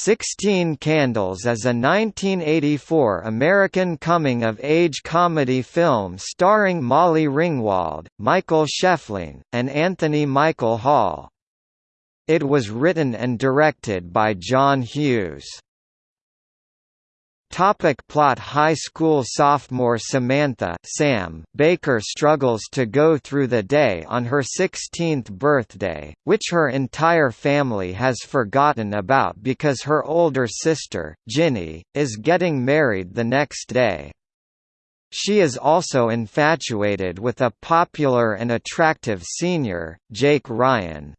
Sixteen Candles is a 1984 American coming-of-age comedy film starring Molly Ringwald, Michael Schoeffling, and Anthony Michael Hall. It was written and directed by John Hughes. Topic plot High school sophomore Samantha Sam Baker struggles to go through the day on her 16th birthday, which her entire family has forgotten about because her older sister, Ginny, is getting married the next day. She is also infatuated with a popular and attractive senior, Jake Ryan.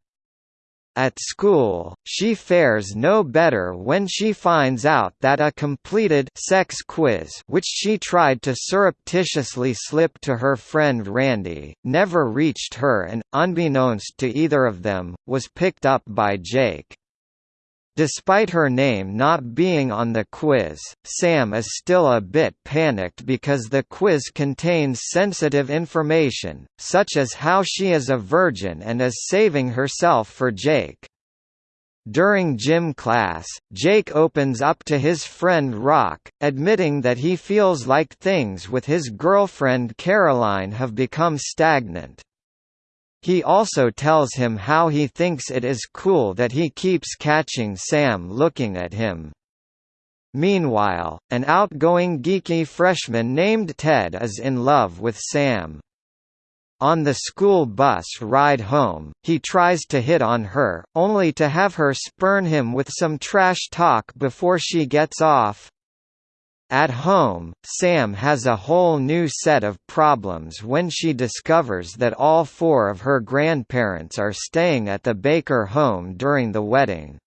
At school, she fares no better when she finds out that a completed sex quiz which she tried to surreptitiously slip to her friend Randy, never reached her and, unbeknownst to either of them, was picked up by Jake. Despite her name not being on the quiz, Sam is still a bit panicked because the quiz contains sensitive information, such as how she is a virgin and is saving herself for Jake. During gym class, Jake opens up to his friend Rock, admitting that he feels like things with his girlfriend Caroline have become stagnant. He also tells him how he thinks it is cool that he keeps catching Sam looking at him. Meanwhile, an outgoing geeky freshman named Ted is in love with Sam. On the school bus ride home, he tries to hit on her, only to have her spurn him with some trash talk before she gets off. At home, Sam has a whole new set of problems when she discovers that all four of her grandparents are staying at the Baker home during the wedding.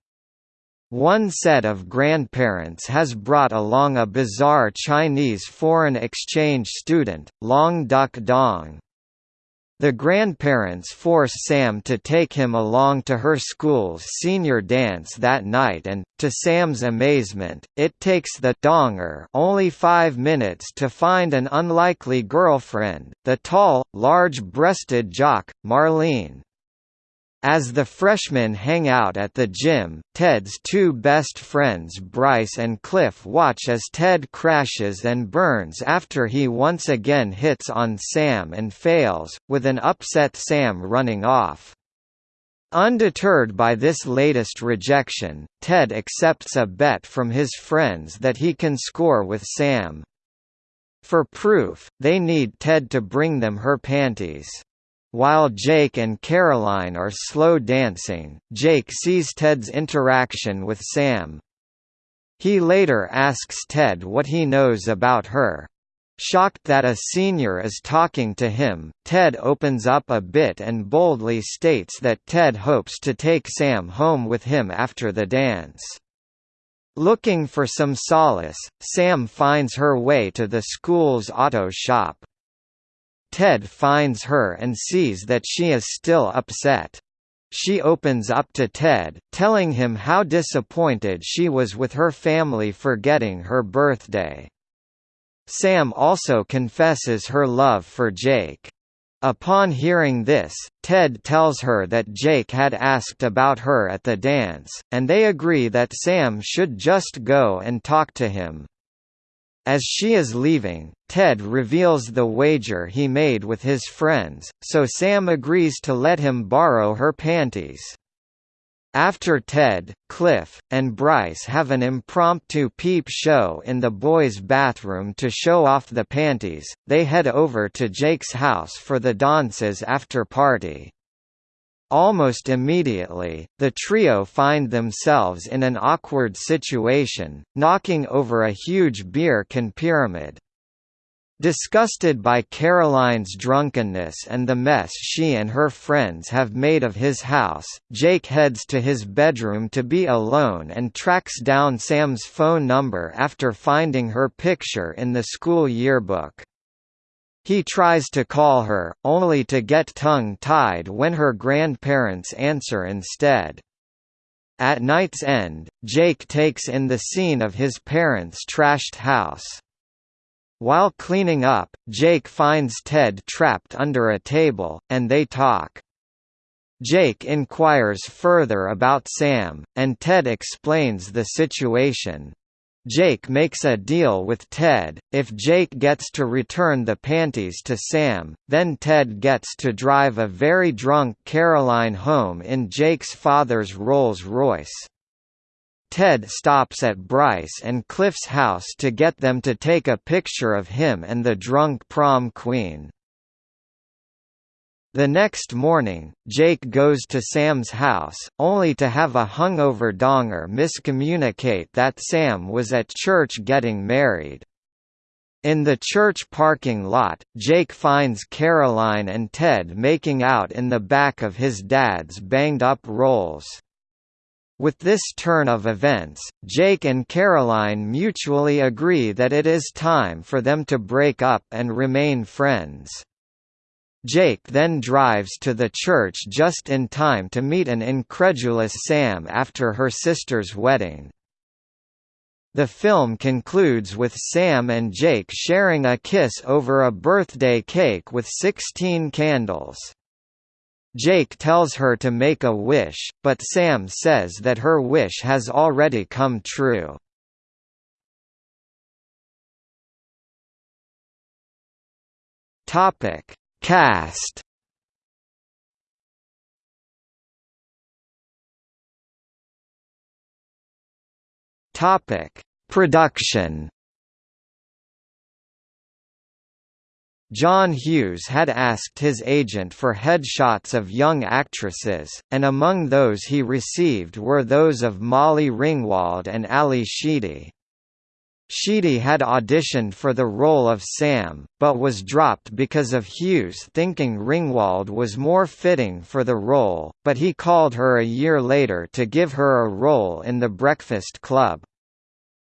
One set of grandparents has brought along a bizarre Chinese foreign exchange student, Long Duck Dong. The grandparents force Sam to take him along to her school's senior dance that night and, to Sam's amazement, it takes the donger only five minutes to find an unlikely girlfriend, the tall, large-breasted jock, Marlene. As the freshmen hang out at the gym, Ted's two best friends Bryce and Cliff watch as Ted crashes and burns after he once again hits on Sam and fails, with an upset Sam running off. Undeterred by this latest rejection, Ted accepts a bet from his friends that he can score with Sam. For proof, they need Ted to bring them her panties. While Jake and Caroline are slow dancing, Jake sees Ted's interaction with Sam. He later asks Ted what he knows about her. Shocked that a senior is talking to him, Ted opens up a bit and boldly states that Ted hopes to take Sam home with him after the dance. Looking for some solace, Sam finds her way to the school's auto shop. Ted finds her and sees that she is still upset. She opens up to Ted, telling him how disappointed she was with her family forgetting her birthday. Sam also confesses her love for Jake. Upon hearing this, Ted tells her that Jake had asked about her at the dance, and they agree that Sam should just go and talk to him. As she is leaving, Ted reveals the wager he made with his friends, so Sam agrees to let him borrow her panties. After Ted, Cliff, and Bryce have an impromptu peep show in the boys' bathroom to show off the panties, they head over to Jake's house for the dances after party. Almost immediately, the trio find themselves in an awkward situation, knocking over a huge beer can pyramid. Disgusted by Caroline's drunkenness and the mess she and her friends have made of his house, Jake heads to his bedroom to be alone and tracks down Sam's phone number after finding her picture in the school yearbook. He tries to call her, only to get tongue-tied when her grandparents answer instead. At night's end, Jake takes in the scene of his parents' trashed house. While cleaning up, Jake finds Ted trapped under a table, and they talk. Jake inquires further about Sam, and Ted explains the situation. Jake makes a deal with Ted, if Jake gets to return the panties to Sam, then Ted gets to drive a very drunk Caroline home in Jake's father's Rolls-Royce. Ted stops at Bryce and Cliff's house to get them to take a picture of him and the drunk prom queen. The next morning, Jake goes to Sam's house, only to have a hungover donger miscommunicate that Sam was at church getting married. In the church parking lot, Jake finds Caroline and Ted making out in the back of his dad's banged-up Rolls. With this turn of events, Jake and Caroline mutually agree that it is time for them to break up and remain friends. Jake then drives to the church just in time to meet an incredulous Sam after her sister's wedding. The film concludes with Sam and Jake sharing a kiss over a birthday cake with 16 candles. Jake tells her to make a wish, but Sam says that her wish has already come true. Topic Cast Topic: Production. John Hughes had asked his agent for headshots of young actresses, and among those he received were those of Molly Ringwald and Ally Sheedy. Sheedy had auditioned for the role of Sam, but was dropped because of Hughes thinking Ringwald was more fitting for the role, but he called her a year later to give her a role in The Breakfast Club.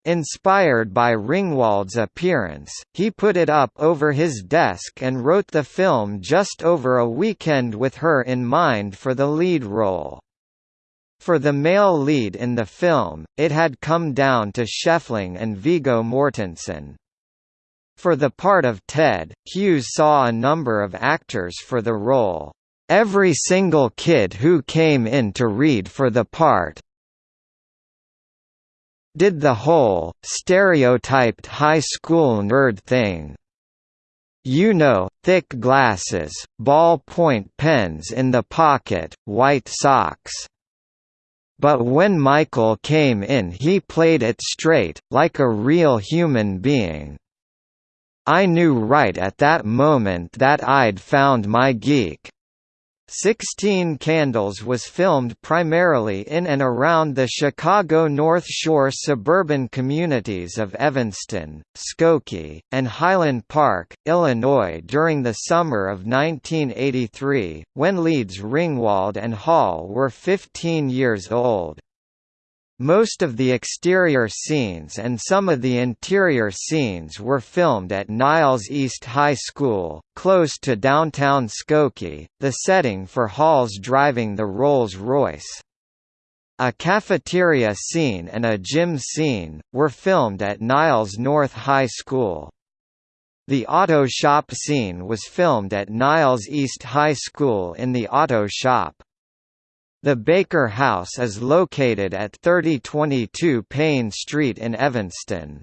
Inspired by Ringwald's appearance, he put it up over his desk and wrote the film just over a weekend with her in mind for the lead role. For the male lead in the film, it had come down to Schoeffling and Viggo Mortensen. For the part of Ted, Hughes saw a number of actors for the role. Every single kid who came in to read for the part did the whole, stereotyped high school nerd thing. You know, thick glasses, ball-point pens in the pocket, white socks. But when Michael came in he played it straight, like a real human being. I knew right at that moment that I'd found my geek. Sixteen Candles was filmed primarily in and around the Chicago North Shore suburban communities of Evanston, Skokie, and Highland Park, Illinois during the summer of 1983, when leads Ringwald and Hall were 15 years old. Most of the exterior scenes and some of the interior scenes were filmed at Niles East High School, close to downtown Skokie, the setting for Hall's driving the Rolls-Royce. A cafeteria scene and a gym scene, were filmed at Niles North High School. The auto shop scene was filmed at Niles East High School in the auto shop. The Baker House is located at 3022 Payne Street in Evanston.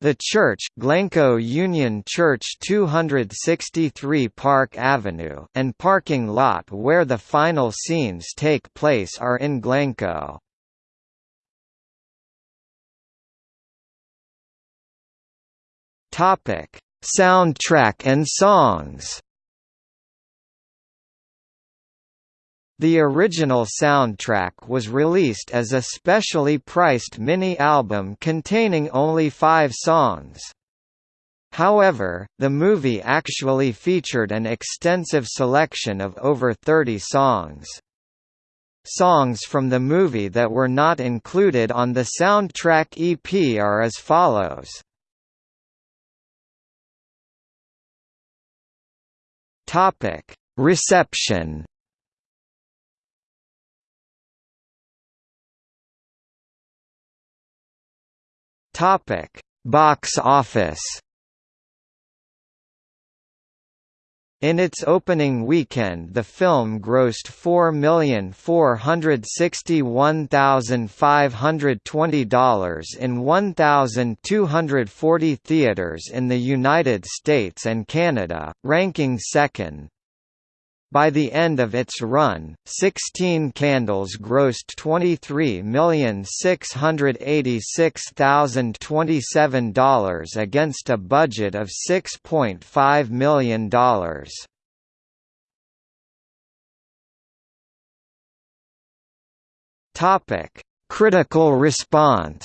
The church Glencoe Union Church 263 Park Avenue and parking lot where the final scenes take place are in Glencoe. Topic: Soundtrack and songs. The original soundtrack was released as a specially priced mini-album containing only five songs. However, the movie actually featured an extensive selection of over 30 songs. Songs from the movie that were not included on the soundtrack EP are as follows. Reception Topic: Box office. In its opening weekend the film grossed $4,461,520 in 1,240 theaters in the United States and Canada, ranking second. By the end of its run, 16 Candles grossed $23,686,027 against a budget of $6.5 million. Critical response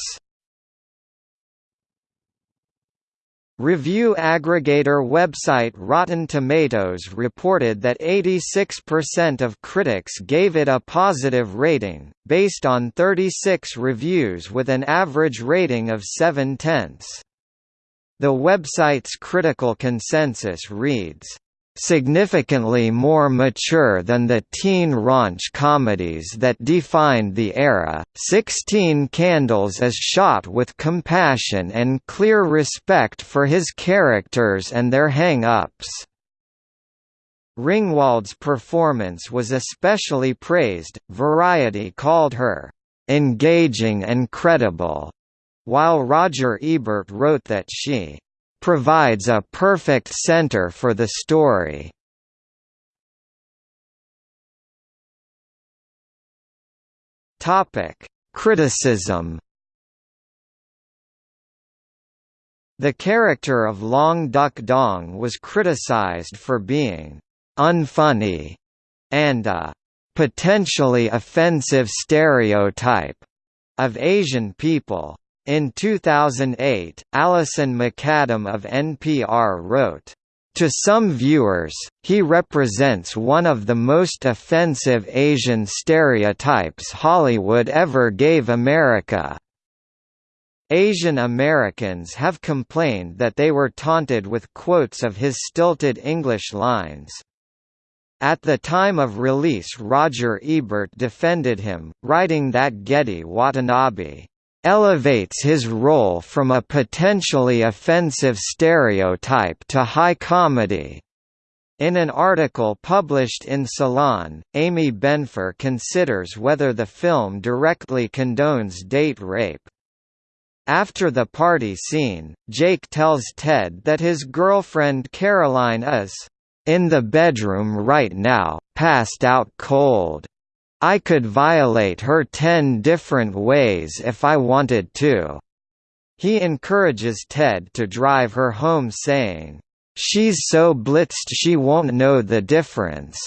Review aggregator website Rotten Tomatoes reported that 86% of critics gave it a positive rating, based on 36 reviews with an average rating of 7 tenths. The website's critical consensus reads, significantly more mature than the teen raunch comedies that defined the era. Sixteen Candles is shot with compassion and clear respect for his characters and their hang-ups. Ringwald's performance was especially praised, Variety called her, "...engaging and credible", while Roger Ebert wrote that she provides a perfect center for the story. Topic: Criticism. The character of Long Duck Dong was criticized for being unfunny and a potentially offensive stereotype of Asian people. In 2008, Alison MacAdam of NPR wrote, to some viewers, he represents one of the most offensive Asian stereotypes Hollywood ever gave America. Asian Americans have complained that they were taunted with quotes of his stilted English lines. At the time of release Roger Ebert defended him, writing that Gedde Watanabe elevates his role from a potentially offensive stereotype to high comedy. In an article published in Salon, Amy Benfer considers whether the film directly condones date rape. After the party scene, Jake tells Ted that his girlfriend Caroline is in the bedroom right now, passed out cold. I could violate her ten different ways if I wanted to. He encourages Ted to drive her home saying, She's so blitzed she won't know the difference.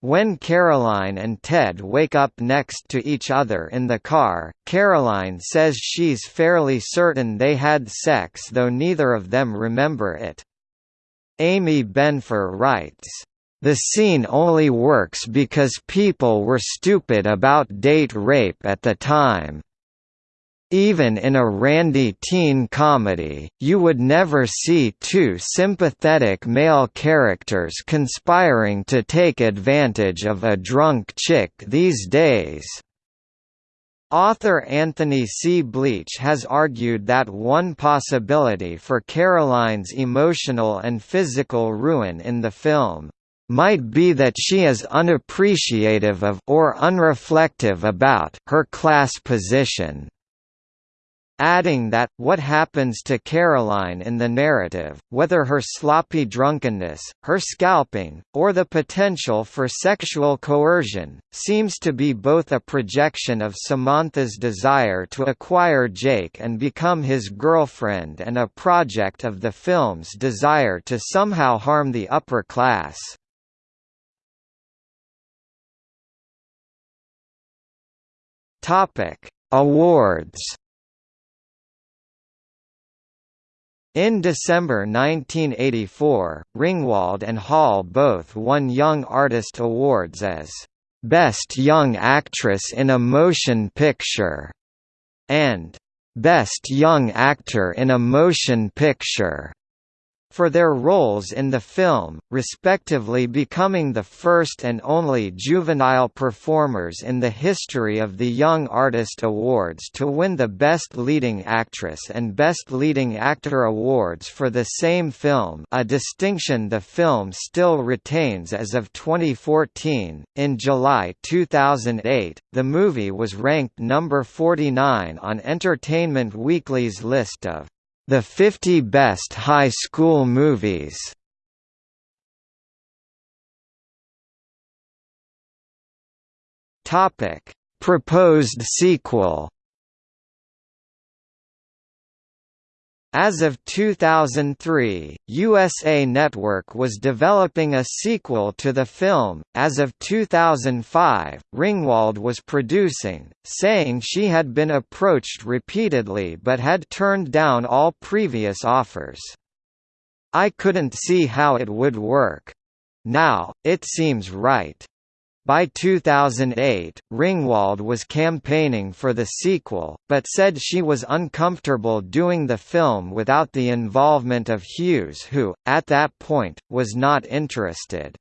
When Caroline and Ted wake up next to each other in the car, Caroline says she's fairly certain they had sex though neither of them remember it. Amy Benfer writes, the scene only works because people were stupid about date rape at the time. Even in a randy teen comedy, you would never see two sympathetic male characters conspiring to take advantage of a drunk chick these days. Author Anthony C. Bleach has argued that one possibility for Caroline's emotional and physical ruin in the film, might be that she is unappreciative of or unreflective about her class position. Adding that, what happens to Caroline in the narrative, whether her sloppy drunkenness, her scalping, or the potential for sexual coercion, seems to be both a projection of Samantha's desire to acquire Jake and become his girlfriend and a project of the film's desire to somehow harm the upper class. Topic: Awards. In December 1984, Ringwald and Hall both won Young Artist Awards as Best Young Actress in a Motion Picture and Best Young Actor in a Motion Picture. For their roles in the film, respectively becoming the first and only juvenile performers in the history of the Young Artist Awards to win the Best Leading Actress and Best Leading Actor awards for the same film a distinction the film still retains as of 2014. In July 2008, the movie was ranked number 49 on Entertainment Weekly's list of the 50 Best High School Movies. Proposed sequel As of 2003, USA Network was developing a sequel to the film. As of 2005, Ringwald was producing, saying she had been approached repeatedly but had turned down all previous offers. I couldn't see how it would work. Now, it seems right. By 2008, Ringwald was campaigning for the sequel, but said she was uncomfortable doing the film without the involvement of Hughes who, at that point, was not interested.